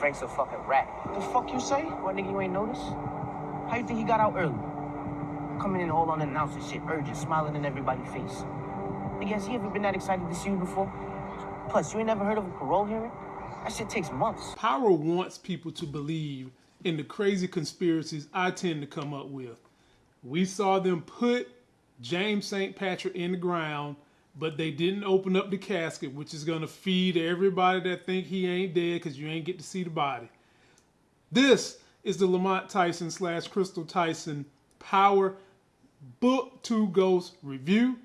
Frank's a fucking rat. The fuck you say? What nigga you ain't noticed? How you think he got out early? Coming in all unannounced and shit, urgent, smiling in everybody's face. Nigga, has he ever been that excited to see you before? Plus, you ain't never heard of a parole hearing? That shit takes months. Power wants people to believe in the crazy conspiracies I tend to come up with. We saw them put James St. Patrick in the ground, but they didn't open up the casket, which is going to feed everybody that think he ain't dead because you ain't get to see the body. This is the Lamont Tyson slash Crystal Tyson Power Book 2 Ghost review.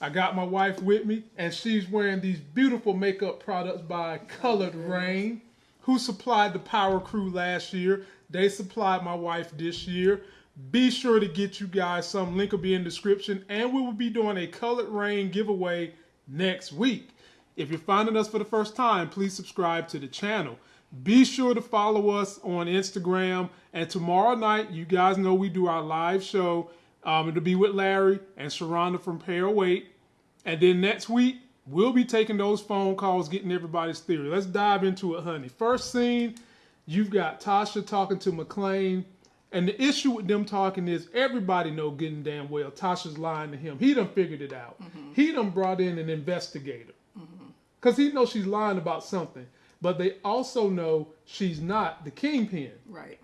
I got my wife with me, and she's wearing these beautiful makeup products by Coloured Raine, who supplied the Power Crew last year. They supplied my wife this year. Be sure to get you guys some. Link will be in the description, and we will be doing a Coloured Raine giveaway next week. If you're finding us for the first time, please subscribe to the channel. Be sure to follow us on Instagram. And tomorrow night, you guys know we do our live show. Um, it'll be with Larry and Sharonda from Pair Weight. And then next week, we'll be taking those phone calls, getting everybody's theory. Let's dive into it, honey. First scene, you've got Tasha talking to McClain. And the issue with them talking is everybody know getting damn well Tasha's lying to him. He done figured it out. Mm-hmm. He done brought in an investigator. Because mm-hmm. he knows she's lying about something. But they also know she's not the kingpin. Right.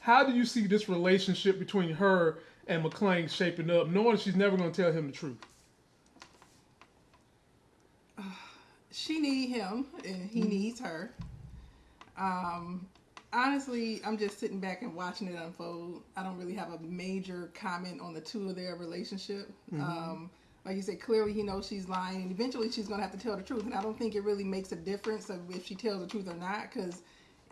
How do you see this relationship between her and McClain shaping up, knowing she's never going to tell him the truth? she need him and he mm-hmm. needs her. Um, honestly, I'm just sitting back and watching it unfold. I don't really have a major comment on the two of their relationship. Mm-hmm. Um, like you said, clearly he knows she's lying, and eventually she's going to have to tell the truth. And I don't think it really makes a difference of if she tells the truth or not, because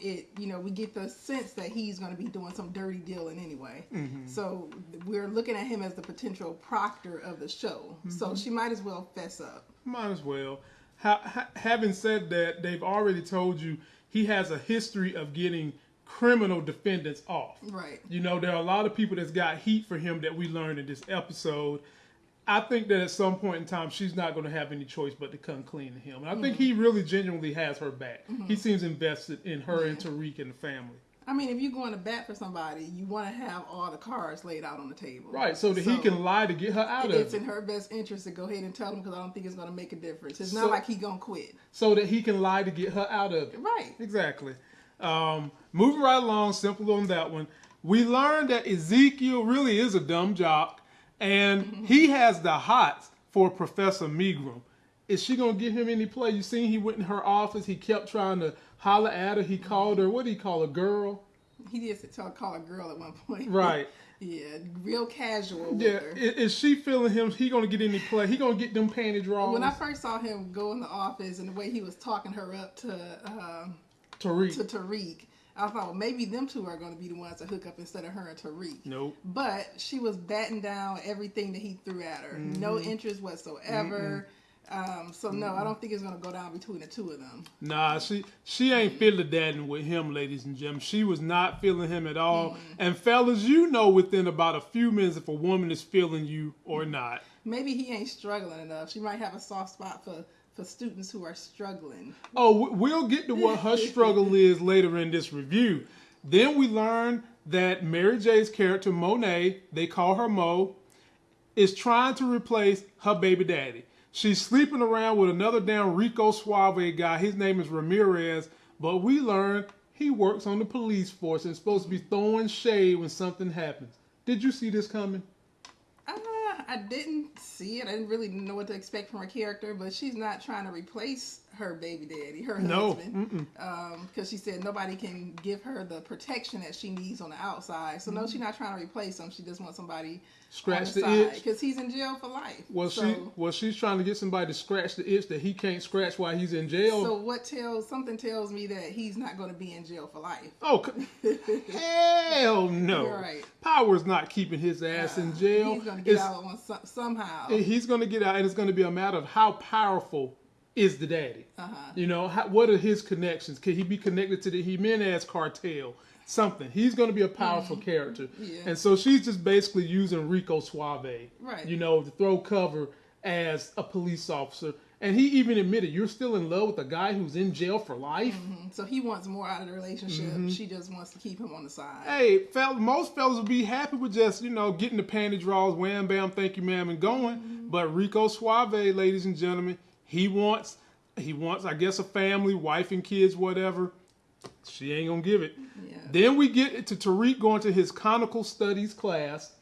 it, you know, we get the sense that he's going to be doing some dirty dealing anyway. Mm-hmm. So we're looking at him as the potential proctor of the show. Mm-hmm. So she might as well fess up. Might as well. Ha- having said that, they've already told you he has a history of getting criminal defendants off. Right. You know, there are a lot of people that's got heat for him that we learned in this episode. I think that at some point in time, she's not going to have any choice but to come clean to him. And I mm-hmm. think he really genuinely has her back. Mm-hmm. He seems invested in her yeah. and Tariq and the family. I mean, if you're going to bat for somebody, you want to have all the cards laid out on the table. Right, so that so he can lie to get her out of it. It's in her best interest to go ahead and tell him because I don't think it's going to make a difference. It's so, not like he going to quit. So that he can lie to get her out of it. Right. Exactly. Um, moving right along, simple on that one. We learned that Ezekiel really is a dumb jock, and mm-hmm. he has the hots for Professor Milgram. Is she gonna give him any play? You seen he went in her office. He kept trying to holler at her. He called her. What did he call a Girl. He did call a girl at one point. Right. yeah, real casual. Yeah. Is, is, she feeling him? He gonna get any play? He gonna get them panty draws? When I first saw him go in the office and the way he was talking her up to uh, Tariq. to Tariq. I thought, well, maybe them two are going to be the ones to hook up instead of her and Tariq. Nope. But she was batting down everything that he threw at her. Mm-hmm. No interest whatsoever. Um, so no, I don't think it's gonna go down between the two of them. Nah, she she ain't feeling that with him, ladies and gentlemen. She was not feeling him at all. Mm-hmm. And fellas, you know within about a few minutes if a woman is feeling you or not. Maybe he ain't struggling enough. She might have a soft spot for for students who are struggling. Oh, we'll get to what her struggle is later in this review. Then we learn that Mary J's character Monet, they call her Mo, is trying to replace her baby daddy. She's sleeping around with another damn Rico Suave guy. His name is Ramirez, but we learn he works on the police force and is supposed to be throwing shade when something happens. Did you see this coming? I didn't see it. I didn't really know what to expect from her character, but she's not trying to replace her baby daddy, her no. husband, because um, she said nobody can give her the protection that she needs on the outside. So no, she's not trying to replace him. She just wants somebody scratch the, the itch because he's in jail for life. Well, so, she well she's trying to get somebody to scratch the itch that he can't scratch while he's in jail. So what tells something tells me that he's not going to be in jail for life. Oh hell no! You're right. Power's not keeping his ass uh, in jail. He's going to get it's, out somehow. He's going to get out, and it's going to be a matter of how powerful is the daddy. Uh-huh. You know, how, what are his connections? Can he be connected to the Jimenez cartel? Something. He's going to be a powerful mm-hmm. character. Yeah. And so she's just basically using Rico Suave, right. you know, to throw cover as a police officer. And he even admitted, "You're still in love with a guy who's in jail for life." So he wants more out of the relationship. Mm-hmm. She just wants to keep him on the side. Hey, fell, most fellas would be happy with just you know getting the panty draws, wham bam, thank you ma'am, and going. But Rico Suave, ladies and gentlemen, he wants he wants I guess a family, wife and kids, whatever. She ain't gonna give it. Yeah. Then we get to Tariq going to his conical studies class,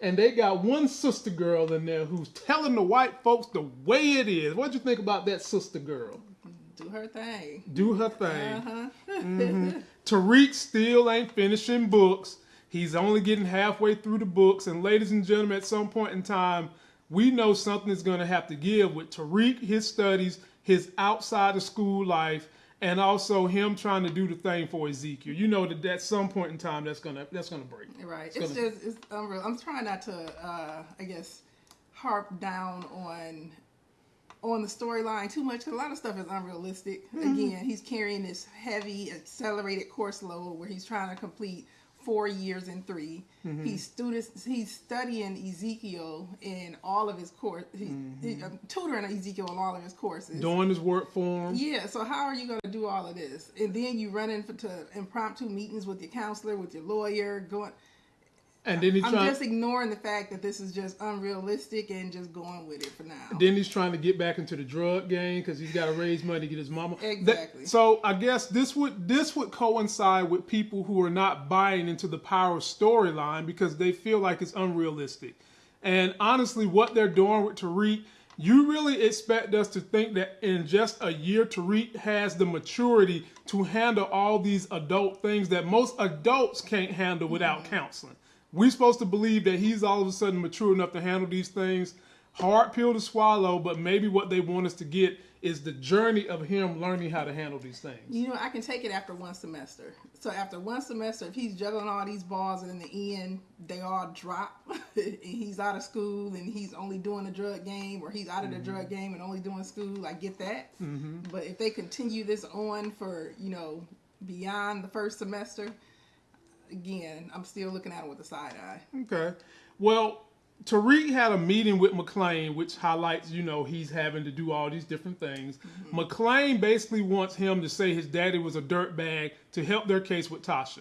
and they got one sister girl in there who's telling the white folks the way it is. What'd you think about that sister girl? Do her thing. Do her thing. Uh-huh. Tariq still ain't finishing books. He's only getting halfway through the books. And ladies and gentlemen, at some point in time, we know something is going to have to give with Tariq, his studies, his outside of school life, and also him trying to do the thing for Ezekiel. You know that at some point in time, that's gonna that's gonna break. Right. It's It's, gonna- just it's unreal. I'm trying not to uh I guess harp down on on the storyline too much 'cause a lot of stuff is unrealistic. Mm-hmm. Again, he's carrying this heavy accelerated course load where he's trying to complete four years and 3 Mm-hmm. He's students he's studying Ezekiel in all of his course. He, he, um, tutoring Ezekiel in all of his courses. Mm-hmm. Doing his work for him. Yeah, so how are you going to do all of this? And then you run into impromptu meetings with your counselor, with your lawyer, going. And then he's I'm trying. just ignoring the fact that this is just unrealistic and just going with it for now. Then he's trying to get back into the drug game because he's got to raise money to get his mama. That- Exactly. so I guess this would this would coincide with people who are not buying into the power storyline because they feel like it's unrealistic. And honestly, what they're doing with Tariq, you really expect us to think that in just a year, Tariq has the maturity to handle all these adult things that most adults can't handle without mm-hmm. counseling. We're supposed to believe that he's all of a sudden mature enough to handle these things. Hard pill to swallow, but maybe what they want us to get is the journey of him learning how to handle these things. You know, I can take it after one semester. So after one semester, if he's juggling all these balls and in the end they all drop, and he's out of school and he's only doing the drug game, or he's out of the mm-hmm. drug game and only doing school, I get that. Mm-hmm. But if they continue this on for you know beyond the first semester, again, I'm still looking at it with a side eye. Okay. Well, Tariq had a meeting with McLean, which highlights, you know, he's having to do all these different things. Mm-hmm. McLean basically wants him to say his daddy was a dirtbag to help their case with Tasha.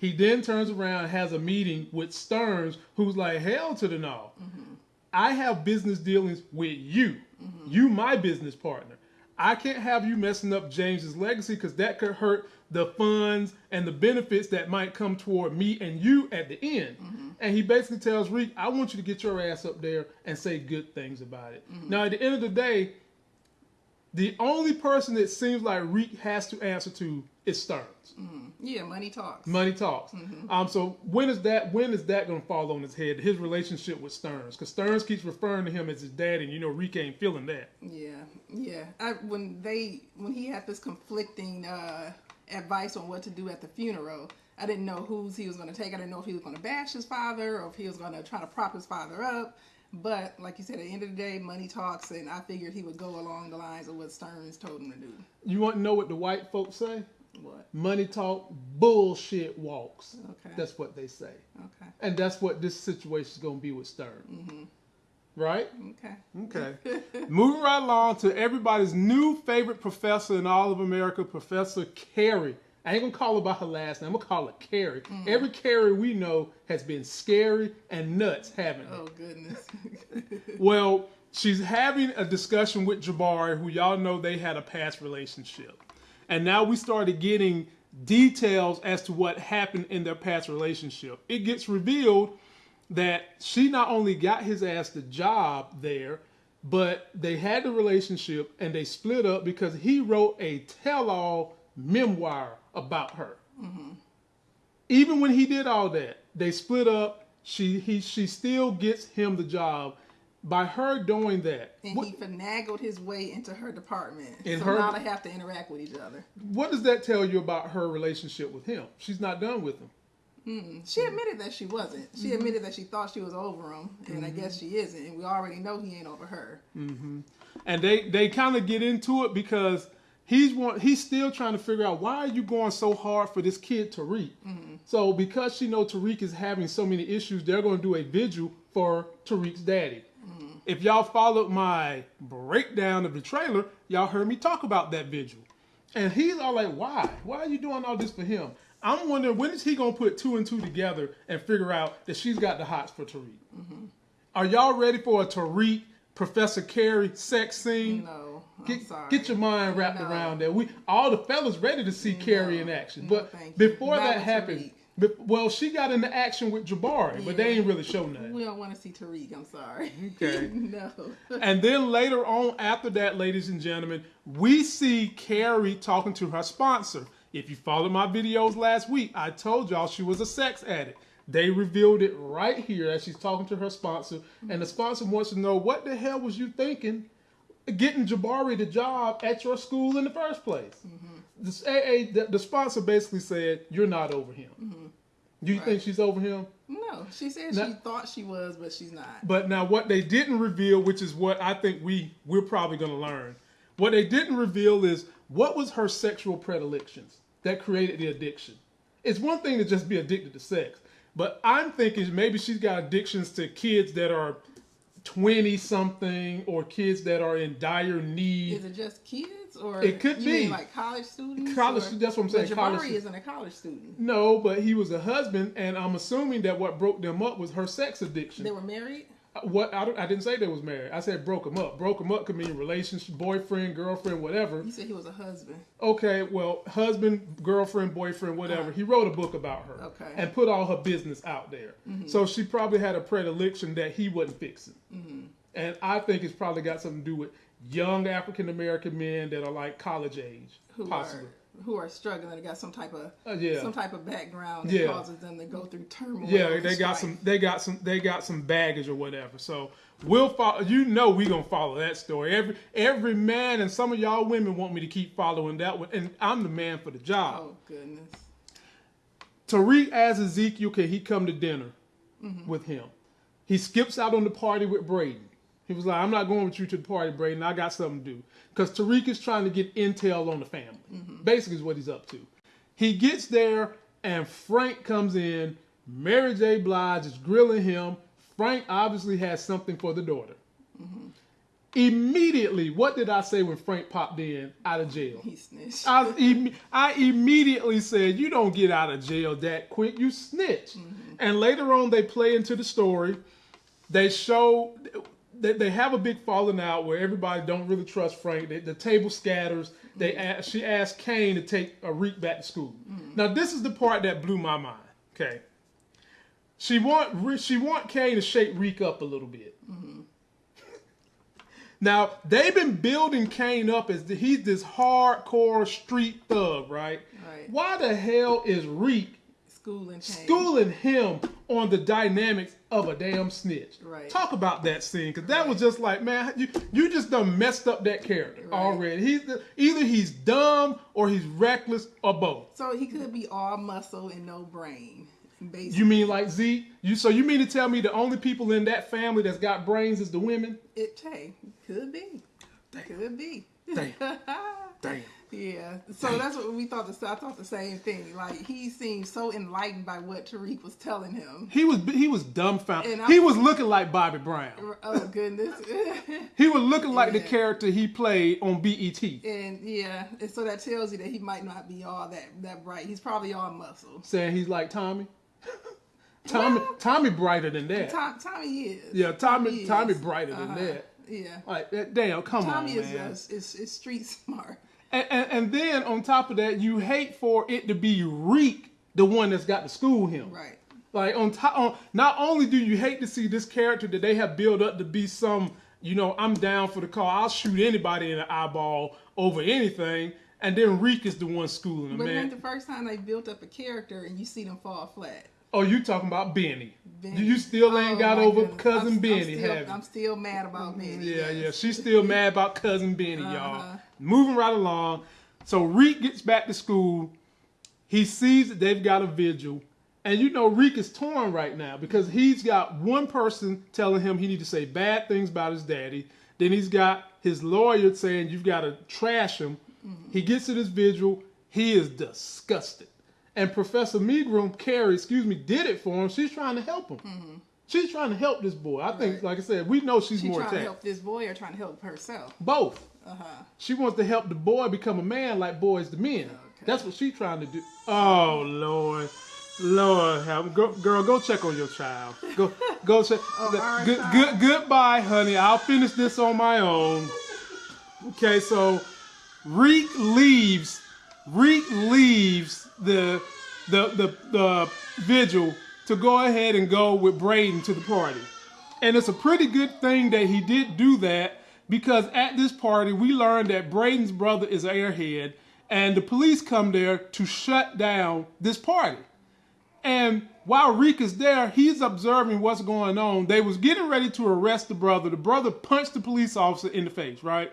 He then turns around and has a meeting with Stearns, who's like, hell to the no. Mm-hmm. I have business dealings with you. Mm-hmm. You, my business partner. I can't have you messing up James's legacy because that could hurt the funds and the benefits that might come toward me and you at the end. And he basically tells Reek, I want you to get your ass up there and say good things about it. Now, at the end of the day, the only person that seems like Reek has to answer to is Stearns. Yeah, money talks. Money talks. Um, so when is that? When is that going to fall on his head? His relationship with Stearns, because Stearns keeps referring to him as his daddy, and you know Reek ain't feeling that. Yeah, yeah. I, when they when he had this conflicting uh, advice on what to do at the funeral, I didn't know whose he was going to take. I didn't know if he was going to bash his father or if he was going to try to prop his father up. But like you said, at the end of the day, money talks, and I figured he would go along the lines of what Stearns told him to do. You want to know what the white folks say? What? Money talk, bullshit walks. Okay. That's what they say, Okay. and that's what this situation is going to be with Stearns. Mm-hmm. Right? Okay. Okay. Moving right along to everybody's new favorite professor in all of America, Professor Carrie. I ain't gonna call her by her last name. I'm gonna call her Carrie. Mm-hmm. Every Carrie we know has been scary and nuts, haven't they? Oh goodness. Well, she's having a discussion with Jabari, who y'all know they had a past relationship. And now we started getting details as to what happened in their past relationship. It gets revealed that she not only got his ass the job there, but they had the relationship and they split up because he wrote a tell all memoir about her. Mm-hmm. Even when he did all that, they split up. She he she still gets him the job. By her doing that, and what, he finagled his way into her department. In so her- now they have to interact with each other. what does that tell you about her relationship with him? She's not done with him. Mm-hmm. She admitted that she wasn't. She Mm-hmm. admitted that she thought she was over him, and I guess mm-hmm. she isn't. And we already know he ain't over her. Mm-hmm. and they they kind of get into it because he's one he's still trying to figure out why are you going so hard for this kid Tariq. So because she know Tariq is having so many issues, they're going to do a vigil for Tariq's daddy. If y'all followed my breakdown of the trailer, y'all heard me talk about that vigil. And he's all like, why? Why are you doing all this for him? I'm wondering when is he gonna put two and two together and figure out that she's got the hots for Tariq? Mm-hmm. Are y'all ready for a Tariq Professor Carrie sex scene? No, I'm Get, sorry. get your mind wrapped No. around that. We all the fellas ready to see Carrie in action, No, but you. before Not that happened, be- well, she got into action with Jabari, but they ain't really show nothing. We don't want to see Tariq. I'm sorry. Okay. no. And then later on, after that, ladies and gentlemen, we see Carrie talking to her sponsor. If you followed my videos last week, I told y'all she was a sex addict. They revealed it right here as she's talking to her sponsor, and the sponsor wants to know what the hell was you thinking getting Jabari the job at your school in the first place? The, AA, the, the sponsor basically said, You're not over him. Do you think she's over him? No, she said No. she thought she was, but she's not. But now what they didn't reveal, which is what I think we we're probably going to learn. What they didn't reveal is what was her sexual predilections that created the addiction. It's one thing to just be addicted to sex, but I'm thinking maybe she's got addictions to kids that are 20 something or kids that are in dire need. Is it just kids, or It could be. like college students? College- or- that's what I'm saying, But college Jabari isn't a college student. No, but he was a husband, and I'm assuming that what broke them up was her sex addiction. They were married. What I, don't, I didn't say they was married. I said broke them up. Broke them up could mean relationship, boyfriend, girlfriend, whatever. You said he was a husband. Okay, well, husband, girlfriend, boyfriend, whatever. He wrote a book about her Okay. and put all her business out there. Mm-hmm. So she probably had a predilection that he wasn't fixing. Mm-hmm. And I think it's probably got something to do with young African American men that are like college age, Who possibly. are who are struggling and got some type of Uh, yeah. some type of background that Yeah. causes them to go through turmoil. Yeah, they got strife. some. They got some. They got some baggage or whatever. So we'll follow. You know, we gonna follow that story. Every every man and some of y'all women want me to keep following that one, and I'm the man for the job. Oh goodness. Tariq asks Ezekiel, can he come to dinner Mm-hmm. with him? He skips out on the party with Braden. He was like, I'm not going with you to the party, Braden. I got something to do. Because Tariq is trying to get intel on the family. Mm-hmm. Basically, is what he's up to. He gets there, and Frank comes in. Mary J. Blige is grilling him. Frank obviously has something for the daughter. Mm-hmm. Immediately, what did I say when Frank popped in out of jail? He snitched. I, im- I immediately said, "You don't get out of jail that quick. You snitch." And later on, they play into the story. They show that they have a big falling out where everybody don't really trust Frank. They, the table scatters. They ask, she asked Kane to take a Reek back to school. Mm. Now this is the part that blew my mind. Okay, she want she want Kane to shake Reek up a little bit. Mm-hmm. Now they've been building Kane up as the, he's this hardcore street thug, right? Right. Why the hell is Reek Schooling. Kane. schooling him on the dynamics of a damn snitch? Right. Talk about that scene because that was just like, man, you you just done messed up that character Right. already. He's the, either he's dumb or he's reckless or both. So he could be all muscle and no brain. Basically, You mean like Z? You so you mean to tell me the only people in that family that's got brains is the women? it hey, could be. Could be. Damn. Damn. Yeah, so that's what we thought. The I thought the same thing. Like he seemed so enlightened by what Tariq was telling him. He was he was dumbfounded. I- He was looking like Bobby Brown. Oh goodness. He was looking like the character he played on BET, and yeah, and so that tells you that he might not be all that that bright. He's probably all muscle. saying he's like Tommy. Tommy Well- Tommy brighter than that. Tom, Tommy is. Yeah, Tommy- is. Tommy brighter than Uh-huh. that. Yeah. Like damn, come Tommy on, is, man. is, is is street smart. And, and and then on top of that, you hate for it to be Reek, the one that's got to school him. Right. Like on top, on not only do you hate to see this character that they have built up to be some, you know, I'm down for the call. I'll shoot anybody in the eyeball over anything. And then Reek is the one schooling him, But man. the first time they built up a character and you see them fall flat. Oh, you talking about Benny? Benny. You still ain't Oh, got over goodness. cousin I'm, Benny, I'm still, have you? I'm still mad about Benny. Yeah, yes. yeah. She's still mad about cousin Benny, Uh-huh. y'all. Moving right along. So Reek gets back to school. He sees that they've got a vigil. And you know Reek is torn right now because he's got one person telling him he need to say bad things about his daddy. Then he's got his lawyer saying you've got to trash him. He gets to this vigil. He is disgusted. And Professor Milgram, Carrie, excuse me, did it for him. She's trying to help him. Mm-hmm. She's trying to help this boy. I think, like I said, we know she's She more trying to help this boy or trying to help herself? Both. Uh huh. She wants to help the boy become a man like boys to men. Okay. That's what she's trying to do. Oh Lord, Lord, help. Go, girl, go check on your child. Go, go check. Oh, our good, good, goodbye, honey. I'll finish this on my own. Okay, so Reek leaves. Reek leaves the the the the vigil to go ahead and go with Braden to the party. And it's a pretty good thing that he did do that because at this party we learned that Braden's brother is an airhead and the police come there to shut down this party. And while Reek is there, he's observing what's going on. They was getting ready to arrest the brother. The brother punched the police officer in the face, right?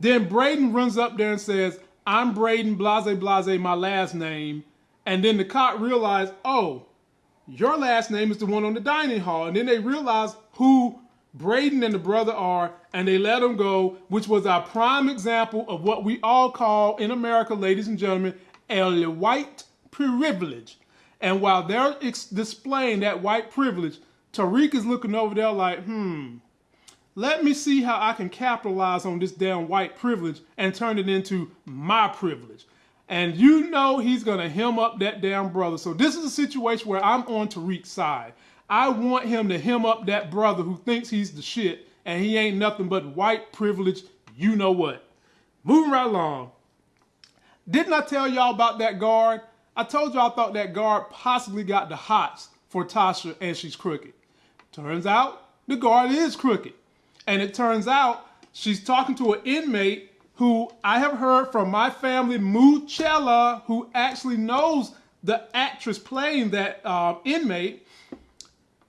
Then Braden runs up there and says, I'm Braden, blase, blase, my last name. And then the cop realized, oh, your last name is the one on the dining hall. And then they realize who Braden and the brother are, and they let him go, which was our prime example of what we all call in America, ladies and gentlemen, a white privilege. And while they're displaying that white privilege, Tariq is looking over there like, hmm, let me see how I can capitalize on this damn white privilege and turn it into my privilege. And you know he's gonna hem up that damn brother. So this is a situation where I'm on Tariq's side. I want him to hem up that brother who thinks he's the shit and he ain't nothing but white privilege, you know what. Moving right along. Didn't I tell y'all about that guard? I told y'all I thought that guard possibly got the hots for Tasha and she's crooked. Turns out the guard is crooked. And it turns out she's talking to an inmate who I have heard from my family, Muchella, who actually knows the actress playing that uh, inmate.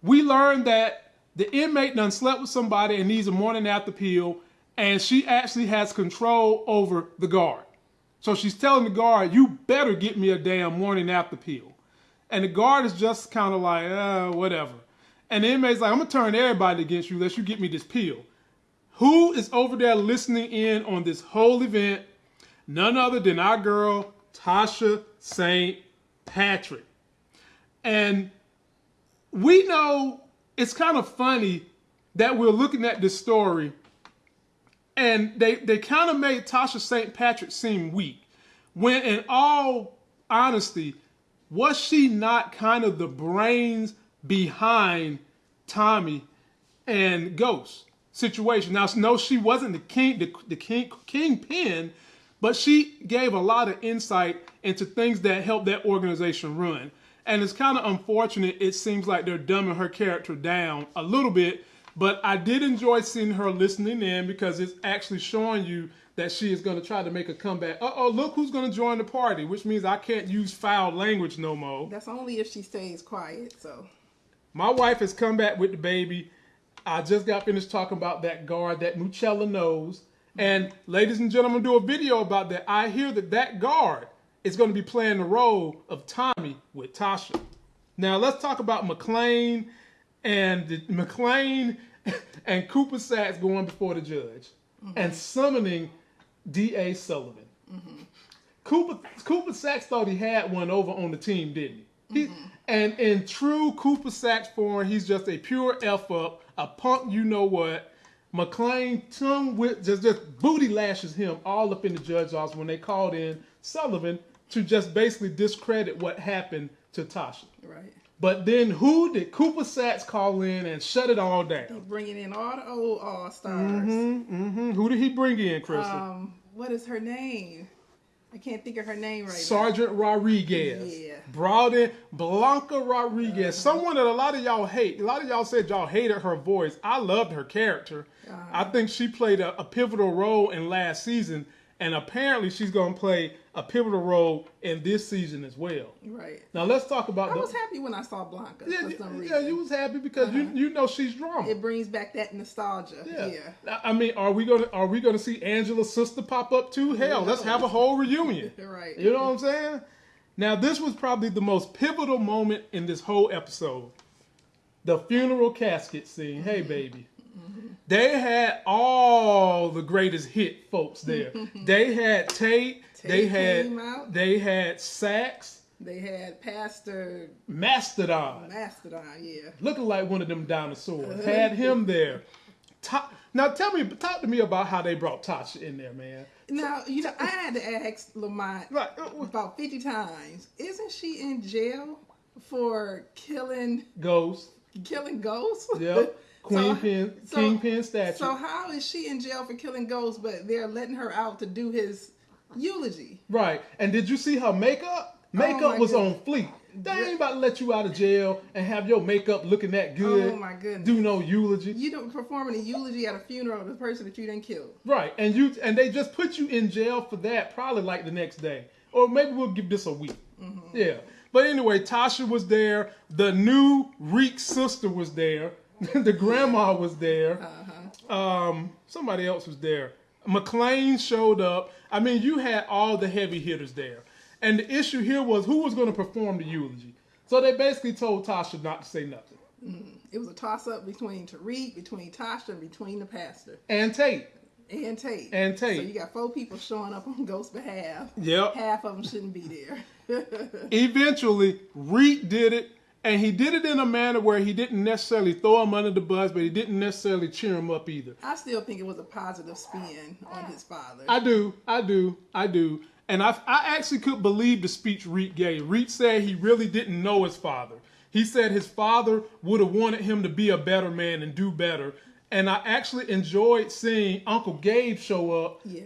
We learned that the inmate done slept with somebody and needs a morning after pill, and she actually has control over the guard. So she's telling the guard, you better get me a damn morning after pill. And the guard is just kind of like, uh, whatever. And the inmate's like, I'm gonna turn everybody against you unless you get me this pill. Who is over there listening in on this whole event? None other than our girl, Tasha St. Patrick. And we know it's kind of funny that we're looking at this story and they, they kind of made Tasha St. Patrick seem weak. When in all honesty, was she not kind of the brains behind Tommy and Ghost situation? Now, no, she wasn't the king, the, the king, kingpin, but she gave a lot of insight into things that helped that organization run. And it's kind of unfortunate. It seems like they're dumbing her character down a little bit, but I did enjoy seeing her listening in because it's actually showing you that she is going to try to make a comeback. Uh oh, look who's going to join the party, which means I can't use foul language no more. That's only if she stays quiet. So My wife has come back with the baby. I just got finished talking about that guard that Muchella knows. And ladies and gentlemen, do a video about that. I hear that that guard is going to be playing the role of Tommy with Tasha. Now let's talk about McLean and the, McLean and Cooper Saxe going before the judge and summoning D.A. Sullivan. Cooper Cooper Saxe thought he had one over on the team, didn't he? he and in true Cooper Saxe form, he's just a pure F up, a punk you know what. McLean tongue with just just booty lashes him all up in the judge's office when they called in Sullivan to just basically discredit what happened to Tasha. right, But then who did Cooper Saxe call in and shut it all down? bringing in all the old all stars. Mm-hmm, mm-hmm. Who did he bring in, Crystal? Um, what is her name? I can't think of her name right Sergeant Rodriguez. Yeah. Brought in Blanca Rodriguez, someone that a lot of y'all hate. A lot of y'all said y'all hated her voice. I loved her character. I think she played a, a pivotal role in last season, and apparently she's going to play a pivotal role in this season as well. Right. Now let's talk about I the. was happy when I saw Blanca yeah, for you- some yeah, you was happy because you you know she's drama. it brings back that nostalgia. Yeah. Yeah. I mean, are we gonna are we gonna see Angela's sister pop up too? Hell, let's have a whole reunion. Right. You know what I'm saying? Now, this was probably the most pivotal moment in this whole episode. The funeral casket scene. Mm-hmm. Hey, baby. They had all the greatest hit folks there. they had Tate. they Tate had out. they had Saxe. They had Pastor Mastodon, Mastodon, yeah. looking like one of them dinosaurs. Had him there. Ta- now tell me, talk to me about how they brought Tasha in there, man. Now, you know, I had to ask Lamont Right, uh, about 50 times, isn't she in jail for killing ghosts? killing ghosts? yep, Queen So- Pin, so- Kingpin statue. So how is she in jail for killing ghosts, but they're letting her out to do his eulogy? Right. And did you see her makeup? Makeup Oh was goodness. on fleek. They ain't about to let you out of jail and have your makeup looking that good. Oh my goodness. Do no eulogy. You don't performing a eulogy at a funeral of the person that you didn't kill. Right. And you and they just put you in jail for that probably like the next day. Or maybe we'll give this a week. Mm-hmm. Yeah. But anyway, Tasha was there. The new Reek sister was there. the grandma was there. Uh-huh. Um, somebody else was there. McLean showed up. I mean, you had all the heavy hitters there. And the issue here was who was going to perform the eulogy. So they basically told Tasha not to say nothing. It was a toss up between Tariq, between Tasha, and between the pastor And Tate. and Tate. And Tate. So you got four people showing up on Ghost's behalf. Yep. Half of them shouldn't be there. Eventually, Reek did it, and he did it in a manner where he didn't necessarily throw him under the bus, but he didn't necessarily cheer him up either. I still think it was a positive spin on his father. I do, I do, I do. And I, I actually could believe the speech Reek gave. Reek said he really didn't know his father. He said his father would have wanted him to be a better man and do better. And I actually enjoyed seeing Uncle Gabe show up, yeah.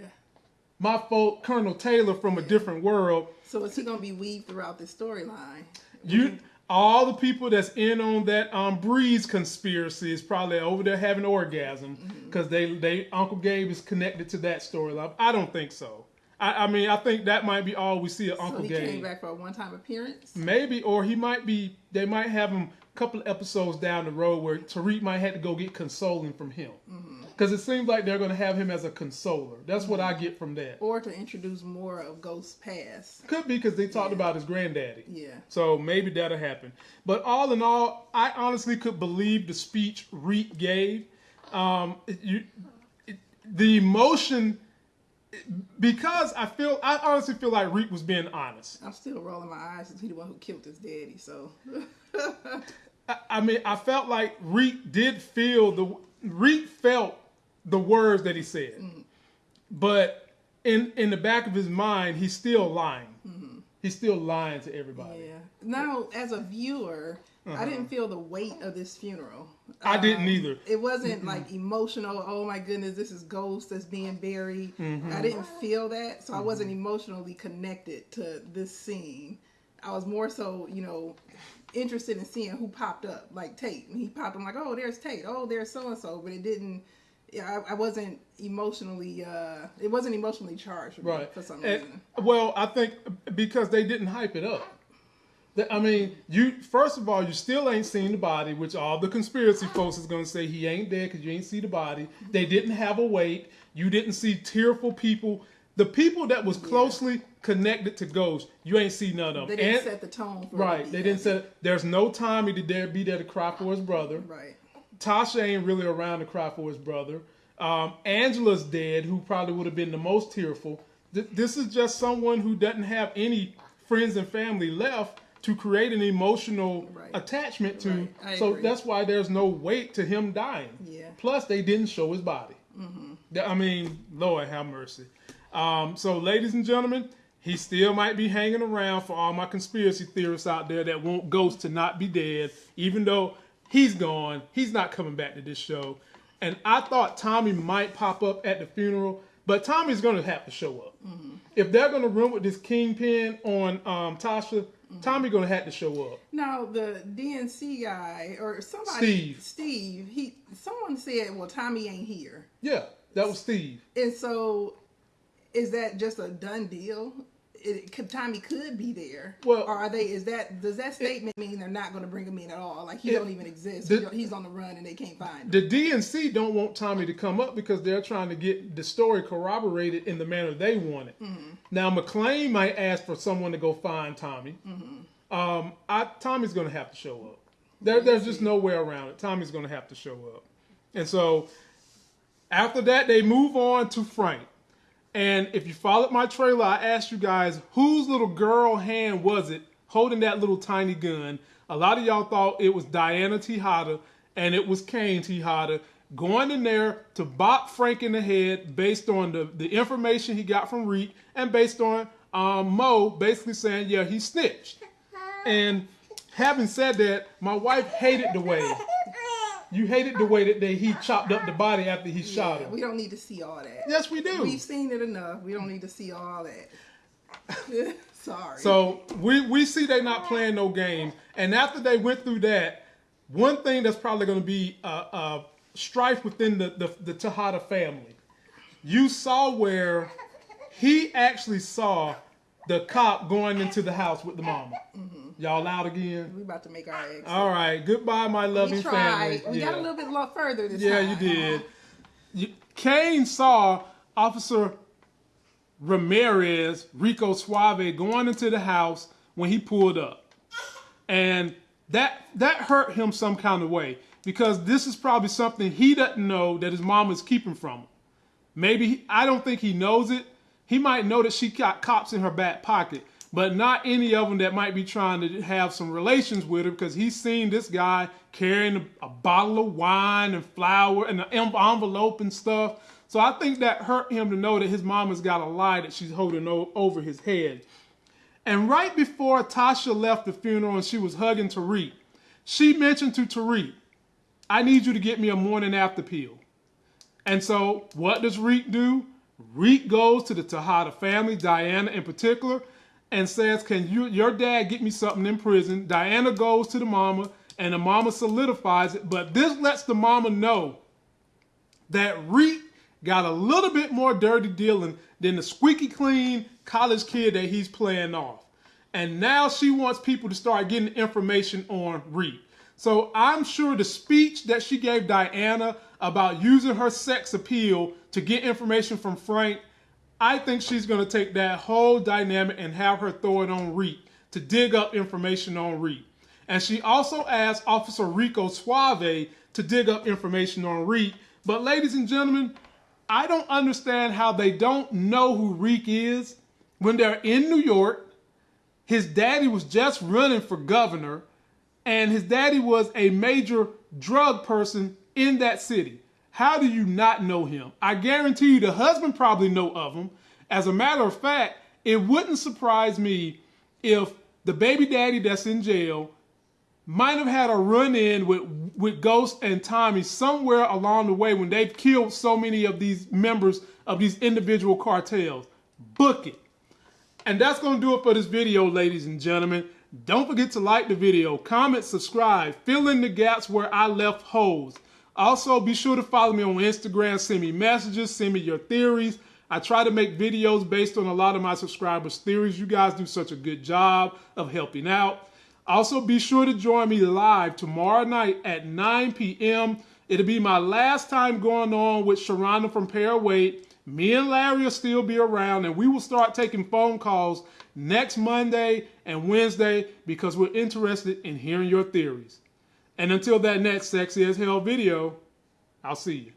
my folk, Colonel Taylor from a different world. So is he gonna be weaved throughout this storyline? You, all the people that's in on that um Breeze conspiracy is probably over there having orgasm because they they Uncle Gabe is connected to that storyline. I don't think so. I, I mean, I think that might be all we see of Uncle Gabe. So Uncle he Gabe. came back for a one-time appearance. Maybe, or he might be. They might have him a couple of episodes down the road where Tariq might have to go get consoling from him, because it seems like they're going to have him as a consoler. That's what I get from that. Or to introduce more of Ghost's past. Could be because they talked about his granddaddy. Yeah. So maybe that'll happen. But all in all, I honestly could believe the speech Reek gave. Um, it- you, it, the emotion, because I feel, I honestly feel like Reek was being honest. I'm still rolling my eyes because he's the one who killed his daddy. So I, I mean, I felt like Reek did feel the Reek felt the words that he said, but in in the back of his mind, he's still lying. He's still lying to everybody. yeah. Now, as a viewer, I didn't feel the weight of this funeral. Uh-huh. I didn't Um, either. It wasn't like emotional. Oh my goodness, this is ghost that's being buried. Mm-hmm. I didn't feel that, so I wasn't emotionally connected to this scene. I was more so, you know, interested in seeing who popped up, like Tate. And he popped. I'm like, oh, there's Tate. Oh, there's so and so. But it didn't. Yeah, I, I wasn't emotionally. uh It wasn't emotionally charged for, me Right. for some And- reason. well, I think because they didn't hype it up. I mean, you first of all, you still ain't seen the body, which all the conspiracy folks is gonna say he ain't dead because you ain't see the body. They didn't have a wait. You didn't see tearful people. The people that was closely connected to Ghost, you ain't see none of them. They didn't And- set the tone. for right, they didn't say there's no Tommy to dare be there to cry for his brother. Right. Tasha ain't really around to cry for his brother. Um, Angela's dead, who probably would have been the most tearful. Th- this is just someone who doesn't have any friends and family left to create an emotional Right. attachment to. Right. So agree. that's why there's no weight to him dying. Yeah. Plus, they didn't show his body. Th- I mean, Lord have mercy. Um, so, ladies and gentlemen, he still might be hanging around for all my conspiracy theorists out there that want Ghost to not be dead, even though he's gone. He's not coming back to this show. And I thought Tommy might pop up at the funeral, but Tommy's going to have to show up. If they're going to run with this kingpin on um, Tasha, Tommy going to have to show up. Now the DNC guy or somebody, Steve. Steve, he someone said, "Well, Tommy ain't here," Yeah, that was Steve. and so is that just a done deal? It, could, Tommy could be there. Well- or are they? Is that does that statement mean they're not going to bring him in at all? Like he It- don't even exist. the- he's on the run and they can't find him. The DNC don't want Tommy to come up because they're trying to get the story corroborated in the manner they want it. Mm-hmm. Now McLean might ask for someone to go find Tommy. Mm-hmm. Um, I, Tommy's going to have to show up. There, there's just mm-hmm. no way around it. Tommy's going to have to show up. And so after that, they move on to Frank. And if you followed my trailer, I asked you guys whose little girl hand was it holding that little tiny gun. A lot of y'all thought it was Diana Tejada and it was Kane Tejada going in there to bop Frank in the head based on the, the information he got from Reek and based on um, Mo basically saying, yeah, he snitched. And having said that, my wife hated the way you hated the way that they, he chopped up the body after he shot Yeah, him. we don't need to see all that. Yes, we do. We've seen it enough. We don't need to see all that. Sorry. So we we see they not playing no games, and after they went through that, one thing that's probably going to be a, a strife within the, the the Tejada family. You saw where he actually saw the cop going into the house with the mama. Mm-hmm. Y'all out again? we about to make our exit. All right. Goodbye, my loving we tried. family. We got a little bit further this Yeah, time. Yeah, you did. You, Kane saw Officer Ramirez, Rico Suave, going into the house when he pulled up. And that that hurt him some kind of way because this is probably something he doesn't know that his mom is keeping from him. Maybe he- I don't think he knows it. He might know that she got cops in her back pocket, but not any of them that might be trying to have some relations with her because he's seen this guy carrying a, bottle of wine and flour and an envelope and stuff. So I think that hurt him to know that his mama's got a lie that she's holding over his head. And right before Tasha left the funeral and she was hugging Tariq, she mentioned to Tariq, I need you to get me a morning after pill. And so, what does Reek do? Reek goes to the Tejada family, Diana in particular, and says, "Can you, your dad, get me something in prison?" Diana goes to the mama, and the mama solidifies it. But this lets the mama know that Reek got a little bit more dirty dealing than the squeaky clean college kid that he's playing off. And now she wants people to start getting information on Reek. So I'm sure the speech that she gave Diana about using her sex appeal to get information from Frank, I think she's going to take that whole dynamic and have her throw it on Reek to dig up information on Reek. And she also asked Officer Rico Suave to dig up information on Reek. But ladies and gentlemen, I don't understand how they don't know who Reek is when they're in New York. His daddy was just running for governor, and his daddy was a major drug person in that city. How do you not know him? I guarantee you the husband probably know of him. As a matter of fact, it wouldn't surprise me if the baby daddy that's in jail might have had a run in with with Ghost and Tommy somewhere along the way when they've killed so many of these members of these individual cartels. Book it. And that's going to do it for this video, ladies and gentlemen. Don't forget to like the video, comment, subscribe, fill in the gaps where I left holes. Also, be sure to follow me on Instagram, send me messages, send me your theories. I try to make videos based on a lot of my subscribers' theories. You guys do such a good job of helping out. Also, be sure to join me live tomorrow night at 9 p.m. It'll be my last time going on with Sharonda from Paraway. Me and Larry will still be around, and we will start taking phone calls next Monday and Wednesday because we're interested in hearing your theories. And until that next Sexy as Hell video, I'll see you.